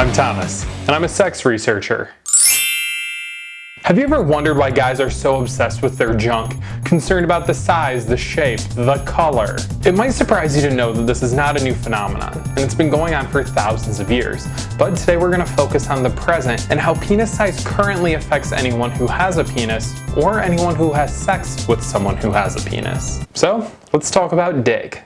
I'm Thomas, and I'm a sex researcher. Have you ever wondered why guys are so obsessed with their junk, concerned about the size, the shape, the color? It might surprise you to know that this is not a new phenomenon, and it's been going on for thousands of years. But today we're going to focus on the present and how penis size currently affects anyone who has a penis, or anyone who has sex with someone who has a penis. So, let's talk about dick.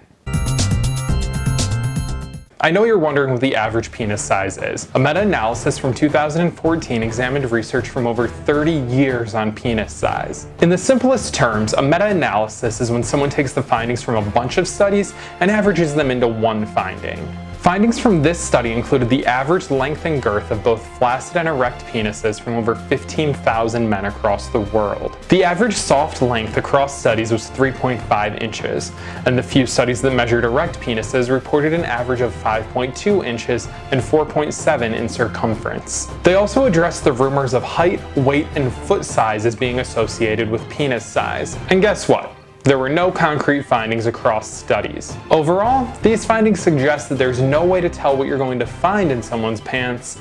I know you're wondering what the average penis size is. A meta-analysis from 2014 examined research from over 30 years on penis size. In the simplest terms, a meta-analysis is when someone takes the findings from a bunch of studies and averages them into one finding. Findings from this study included the average length and girth of both flaccid and erect penises from over 15,000 men across the world. The average soft length across studies was 3.5 inches, and the few studies that measured erect penises reported an average of 5.2 inches and 4.7 in circumference. They also addressed the rumors of height, weight, and foot size as being associated with penis size. And guess what? There were no concrete findings across studies. Overall, these findings suggest that there's no way to tell what you're going to find in someone's pants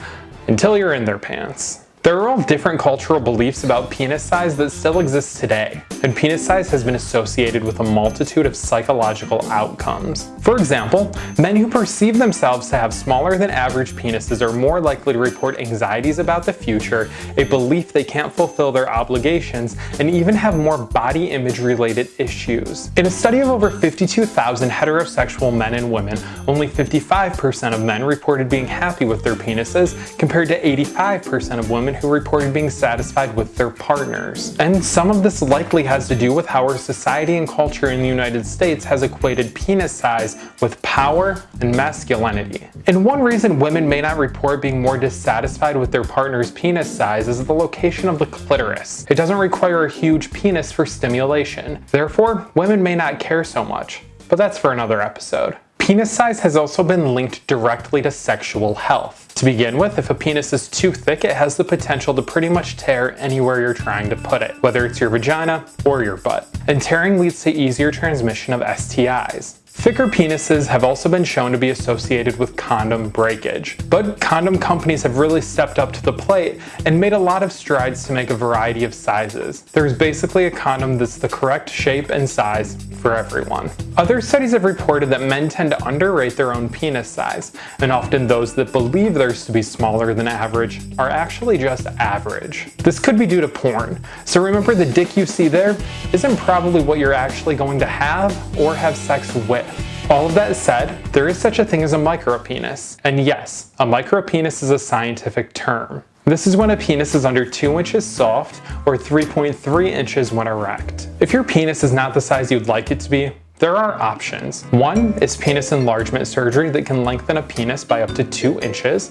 until you're in their pants. There are all different cultural beliefs about penis size that still exist today, and penis size has been associated with a multitude of psychological outcomes. For example, men who perceive themselves to have smaller than average penises are more likely to report anxieties about the future, a belief they can't fulfill their obligations, and even have more body image related issues. In a study of over 52,000 heterosexual men and women, only 55% of men reported being happy with their penises, compared to 85% of women women who reported being satisfied with their partners. And some of this likely has to do with how our society and culture in the United States has equated penis size with power and masculinity. And one reason women may not report being more dissatisfied with their partner's penis size is the location of the clitoris. It doesn't require a huge penis for stimulation. Therefore, women may not care so much. But that's for another episode. Penis size has also been linked directly to sexual health. To begin with, if a penis is too thick, it has the potential to pretty much tear anywhere you're trying to put it, whether it's your vagina or your butt. And tearing leads to easier transmission of STIs. Thicker penises have also been shown to be associated with condom breakage, but condom companies have really stepped up to the plate and made a lot of strides to make a variety of sizes. There's basically a condom that's the correct shape and size for everyone. Other studies have reported that men tend to underrate their own penis size, and often those that believe theirs to be smaller than average are actually just average. This could be due to porn, so remember the dick you see there isn't probably what you're actually going to have or have sex with. All of that said, there is such a thing as a micropenis. And yes, a micropenis is a scientific term. This is when a penis is under 2 inches soft or 3.3 inches when erect. If your penis is not the size you'd like it to be, there are options. One is penis enlargement surgery that can lengthen a penis by up to 2 inches.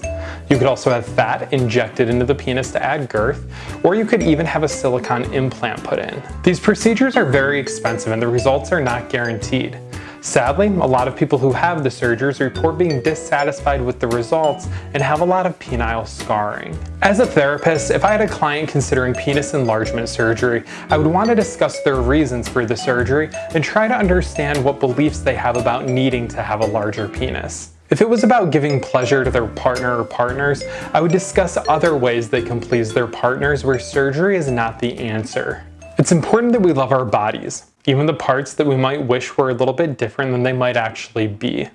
You could also have fat injected into the penis to add girth, or you could even have a silicone implant put in. These procedures are very expensive and the results are not guaranteed. Sadly, a lot of people who have the surgeries report being dissatisfied with the results and have a lot of penile scarring. As a therapist, if I had a client considering penis enlargement surgery, I would want to discuss their reasons for the surgery and try to understand what beliefs they have about needing to have a larger penis. If it was about giving pleasure to their partner or partners, I would discuss other ways they can please their partners where surgery is not the answer. It's important that we love our bodies, even the parts that we might wish were a little bit different than they might actually be.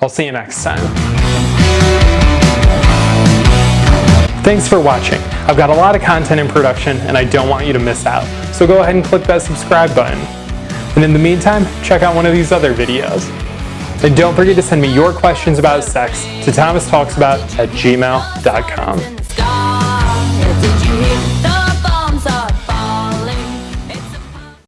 I'll see you next time. Thanks for watching. I've got a lot of content in production and I don't want you to miss out. So go ahead and click that subscribe button. And in the meantime, check out one of these other videos. And don't forget to send me your questions about sex to thomastalksabout at gmail.com.